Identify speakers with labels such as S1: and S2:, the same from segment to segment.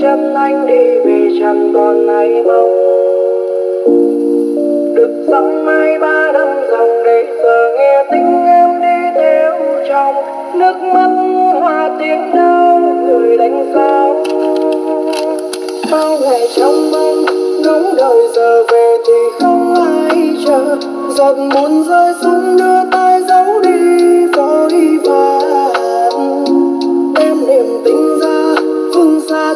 S1: chân anh đi vì chẳng còn ai mong. Được dặm mai ba năm dòng để giờ nghe tiếng em đi theo trong nước mắt hoa tiếng đau người đánh sao bao ngày trong mong ngóng đợi giờ về thì không ai chờ. Giọt buồn rơi xuống đưa tay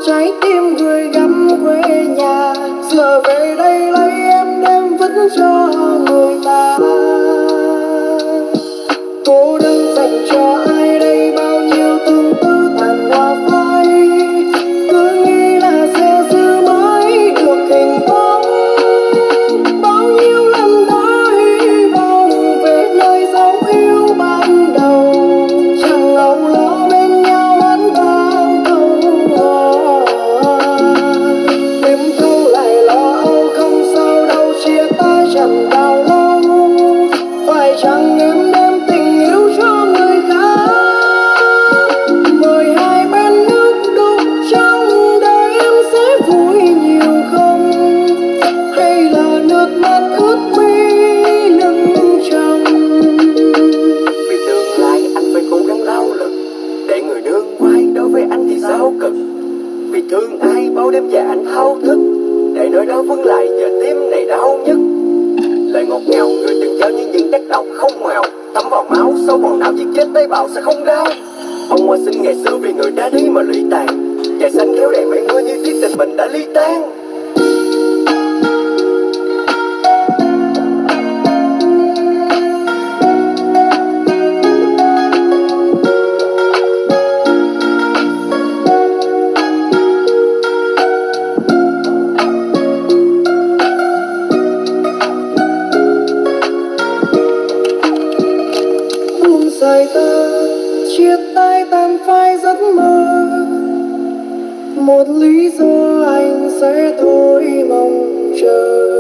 S1: trái tim người gắm quê nhà giờ về đây lấy em đem vứt cho
S2: thương ai bao đêm dài anh thao thức, Để nỗi đau vương lại, giờ tim này đau nhất. Lời ngọt ngào, người từng cho những những tác động không màu Thấm vào máu sâu vào não chỉ chết tế bào sẽ không đau. Ông hoa sinh ngày xưa vì người đã đi mà lụy tàn. Trời xanh kéo đèn mây mưa như thiết tình mình đã ly tan.
S1: Dài ta chia tay tan phai giấc mơ. Một lý do anh sẽ thôi mong chờ.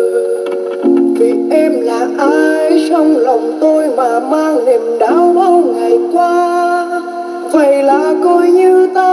S1: Vì em là ai trong lòng tôi mà mang niềm đau bao ngày qua? Vậy là coi như ta